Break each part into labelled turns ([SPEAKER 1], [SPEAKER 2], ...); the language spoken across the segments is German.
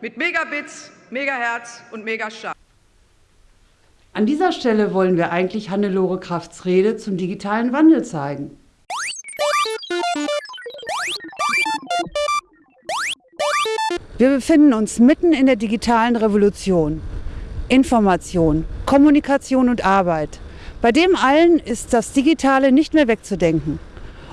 [SPEAKER 1] mit Megabits, Megahertz und Megastar.
[SPEAKER 2] An dieser Stelle wollen wir eigentlich Hannelore Krafts Rede zum digitalen Wandel zeigen. Wir befinden uns mitten in der digitalen Revolution. Information, Kommunikation und Arbeit. Bei dem allen ist das Digitale nicht mehr wegzudenken.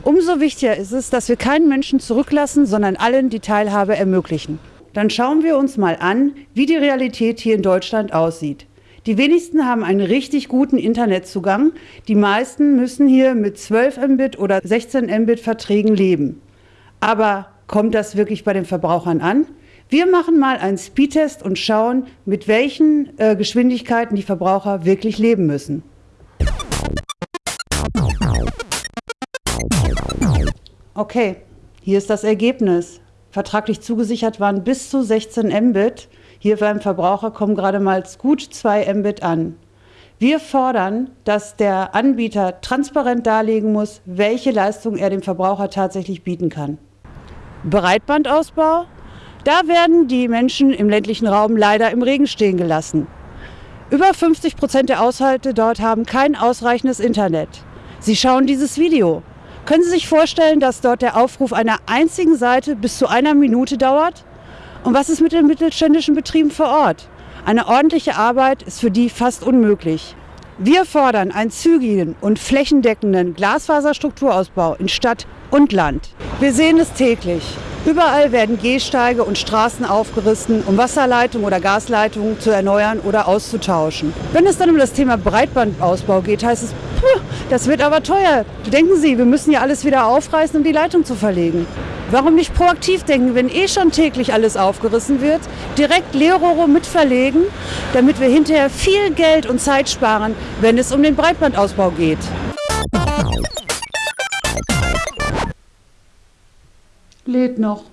[SPEAKER 2] Umso wichtiger ist es, dass wir keinen Menschen zurücklassen, sondern allen die Teilhabe ermöglichen. Dann schauen wir uns mal an, wie die Realität hier in Deutschland aussieht. Die wenigsten haben einen richtig guten Internetzugang. Die meisten müssen hier mit 12 Mbit oder 16 Mbit Verträgen leben. Aber kommt das wirklich bei den Verbrauchern an? Wir machen mal einen Speedtest und schauen, mit welchen äh, Geschwindigkeiten die Verbraucher wirklich leben müssen. Okay, hier ist das Ergebnis. Vertraglich zugesichert waren bis zu 16 Mbit. Hier beim Verbraucher kommen gerade mal gut 2 Mbit an. Wir fordern, dass der Anbieter transparent darlegen muss, welche Leistung er dem Verbraucher tatsächlich bieten kann. Breitbandausbau? Da werden die Menschen im ländlichen Raum leider im Regen stehen gelassen. Über 50 Prozent der Haushalte dort haben kein ausreichendes Internet. Sie schauen dieses Video. Können Sie sich vorstellen, dass dort der Aufruf einer einzigen Seite bis zu einer Minute dauert? Und was ist mit den mittelständischen Betrieben vor Ort? Eine ordentliche Arbeit ist für die fast unmöglich. Wir fordern einen zügigen und flächendeckenden Glasfaserstrukturausbau in Stadt und Land. Wir sehen es täglich. Überall werden Gehsteige und Straßen aufgerissen, um Wasserleitungen oder Gasleitungen zu erneuern oder auszutauschen. Wenn es dann um das Thema Breitbandausbau geht, heißt es, das wird aber teuer. Denken Sie, wir müssen ja alles wieder aufreißen, um die Leitung zu verlegen. Warum nicht proaktiv denken, wenn eh schon täglich alles aufgerissen wird, direkt Leerrohre mitverlegen, damit wir hinterher viel Geld und Zeit sparen, wenn es um den Breitbandausbau geht. Lädt noch.